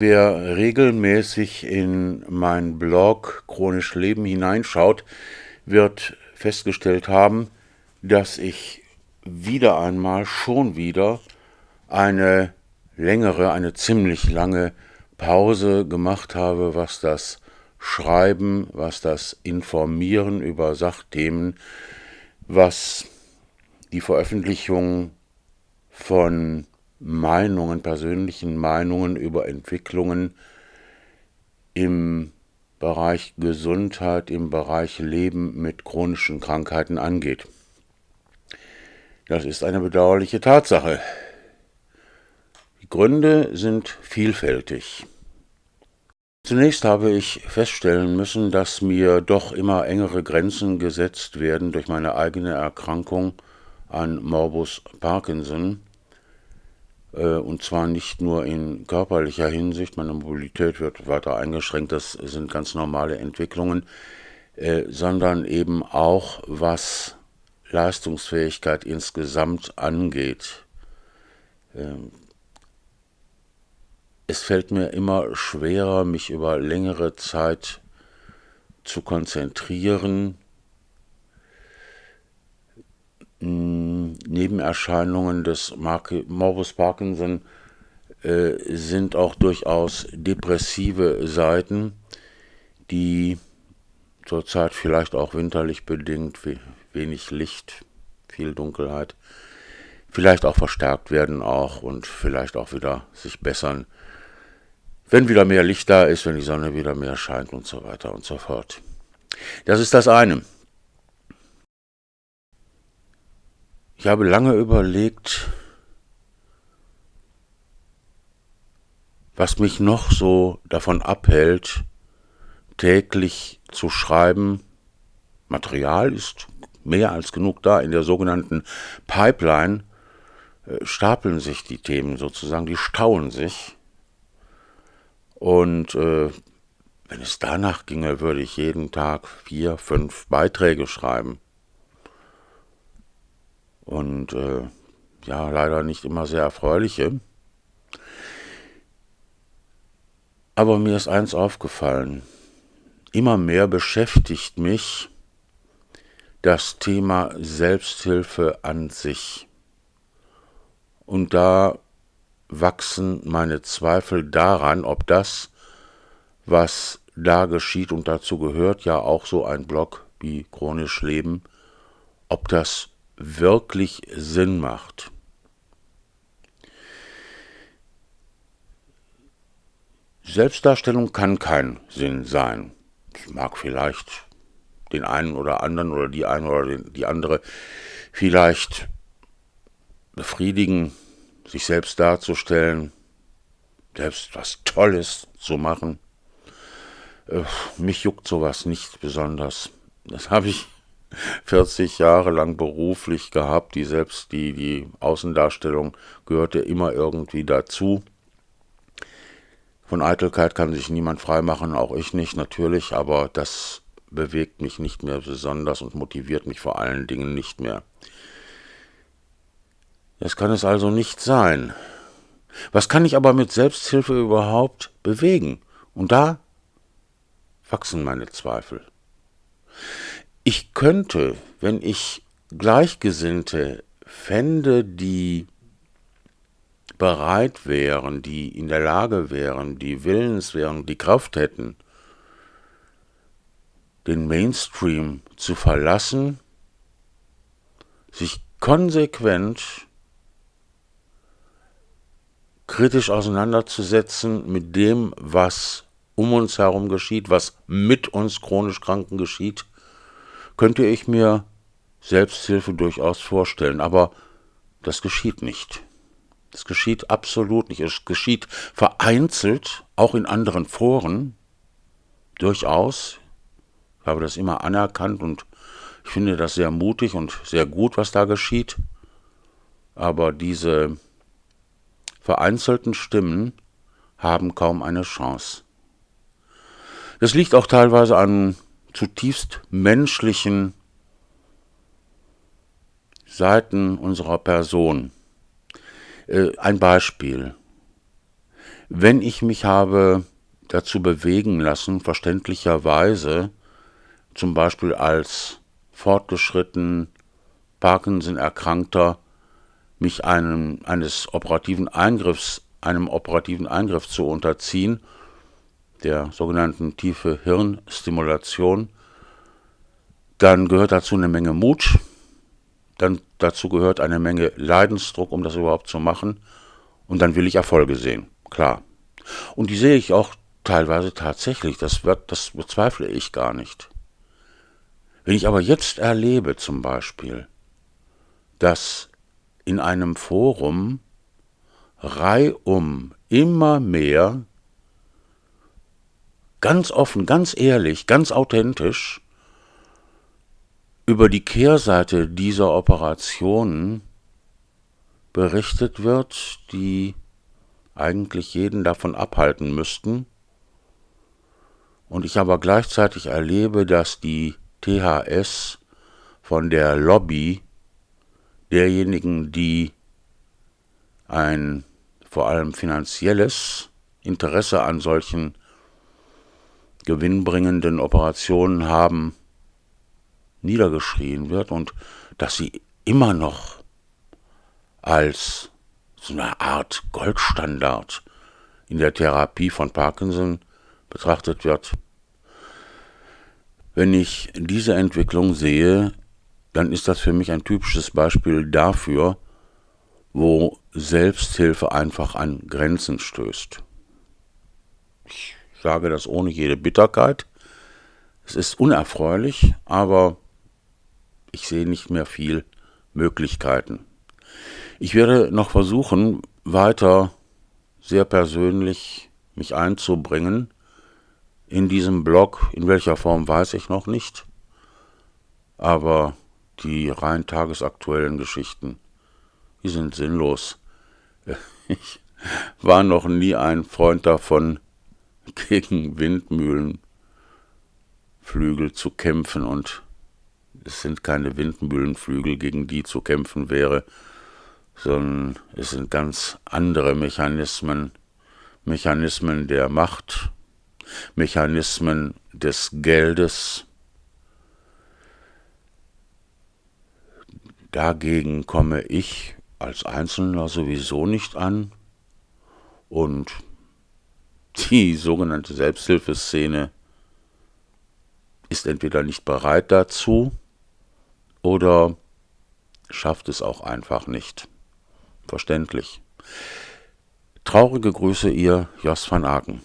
Wer regelmäßig in meinen Blog Chronisch Leben hineinschaut, wird festgestellt haben, dass ich wieder einmal, schon wieder, eine längere, eine ziemlich lange Pause gemacht habe, was das Schreiben, was das Informieren über Sachthemen, was die Veröffentlichung von Meinungen, persönlichen Meinungen über Entwicklungen im Bereich Gesundheit, im Bereich Leben mit chronischen Krankheiten angeht. Das ist eine bedauerliche Tatsache. Die Gründe sind vielfältig. Zunächst habe ich feststellen müssen, dass mir doch immer engere Grenzen gesetzt werden durch meine eigene Erkrankung an Morbus Parkinson, und zwar nicht nur in körperlicher Hinsicht, meine Mobilität wird weiter eingeschränkt, das sind ganz normale Entwicklungen, äh, sondern eben auch was Leistungsfähigkeit insgesamt angeht. Ähm, es fällt mir immer schwerer, mich über längere Zeit zu konzentrieren, Nebenerscheinungen des Morbus Parkinson äh, sind auch durchaus depressive Seiten, die zurzeit vielleicht auch winterlich bedingt, wenig Licht, viel Dunkelheit, vielleicht auch verstärkt werden auch und vielleicht auch wieder sich bessern, wenn wieder mehr Licht da ist, wenn die Sonne wieder mehr scheint und so weiter und so fort. Das ist das eine. Ich habe lange überlegt, was mich noch so davon abhält, täglich zu schreiben. Material ist mehr als genug da. In der sogenannten Pipeline äh, stapeln sich die Themen sozusagen, die stauen sich. Und äh, wenn es danach ginge, würde ich jeden Tag vier, fünf Beiträge schreiben und äh, ja, leider nicht immer sehr erfreuliche. Aber mir ist eins aufgefallen. Immer mehr beschäftigt mich das Thema Selbsthilfe an sich. Und da wachsen meine Zweifel daran, ob das, was da geschieht, und dazu gehört ja auch so ein Blog wie Chronisch Leben, ob das wirklich Sinn macht. Selbstdarstellung kann kein Sinn sein. Es mag vielleicht den einen oder anderen oder die eine oder die andere vielleicht befriedigen, sich selbst darzustellen, selbst was Tolles zu machen. Äh, mich juckt sowas nicht besonders. Das habe ich 40 Jahre lang beruflich gehabt, die selbst die, die Außendarstellung gehörte immer irgendwie dazu. Von Eitelkeit kann sich niemand freimachen, auch ich nicht natürlich, aber das bewegt mich nicht mehr besonders und motiviert mich vor allen Dingen nicht mehr. Das kann es also nicht sein. Was kann ich aber mit Selbsthilfe überhaupt bewegen? Und da wachsen meine Zweifel. Ich könnte, wenn ich Gleichgesinnte fände, die bereit wären, die in der Lage wären, die willens wären, die Kraft hätten, den Mainstream zu verlassen, sich konsequent kritisch auseinanderzusetzen mit dem, was um uns herum geschieht, was mit uns chronisch Kranken geschieht, könnte ich mir Selbsthilfe durchaus vorstellen, aber das geschieht nicht. Das geschieht absolut nicht. Es geschieht vereinzelt, auch in anderen Foren, durchaus. Ich habe das immer anerkannt und ich finde das sehr mutig und sehr gut, was da geschieht. Aber diese vereinzelten Stimmen haben kaum eine Chance. Das liegt auch teilweise an zutiefst menschlichen Seiten unserer Person. Äh, ein Beispiel. Wenn ich mich habe dazu bewegen lassen, verständlicherweise, zum Beispiel als fortgeschritten Parkinson-Erkrankter, mich einem, eines operativen Eingriffs, einem operativen Eingriff zu unterziehen, der sogenannten tiefe Hirnstimulation, dann gehört dazu eine Menge Mut, dann dazu gehört eine Menge Leidensdruck, um das überhaupt zu machen, und dann will ich Erfolge sehen, klar. Und die sehe ich auch teilweise tatsächlich, das, wird, das bezweifle ich gar nicht. Wenn ich aber jetzt erlebe zum Beispiel, dass in einem Forum reihum immer mehr ganz offen, ganz ehrlich, ganz authentisch über die Kehrseite dieser Operationen berichtet wird, die eigentlich jeden davon abhalten müssten, und ich aber gleichzeitig erlebe, dass die THS von der Lobby derjenigen, die ein vor allem finanzielles Interesse an solchen gewinnbringenden Operationen haben, niedergeschrien wird und dass sie immer noch als so eine Art Goldstandard in der Therapie von Parkinson betrachtet wird. Wenn ich diese Entwicklung sehe, dann ist das für mich ein typisches Beispiel dafür, wo Selbsthilfe einfach an Grenzen stößt. Ich sage das ohne jede Bitterkeit. Es ist unerfreulich, aber ich sehe nicht mehr viel Möglichkeiten. Ich werde noch versuchen, weiter sehr persönlich mich einzubringen in diesem Blog. In welcher Form weiß ich noch nicht. Aber die rein tagesaktuellen Geschichten, die sind sinnlos. Ich war noch nie ein Freund davon, gegen Windmühlenflügel zu kämpfen und es sind keine Windmühlenflügel, gegen die zu kämpfen wäre, sondern es sind ganz andere Mechanismen, Mechanismen der Macht, Mechanismen des Geldes. Dagegen komme ich als Einzelner sowieso nicht an und die sogenannte Selbsthilfeszene ist entweder nicht bereit dazu oder schafft es auch einfach nicht. Verständlich. Traurige Grüße, ihr Jos van Aken.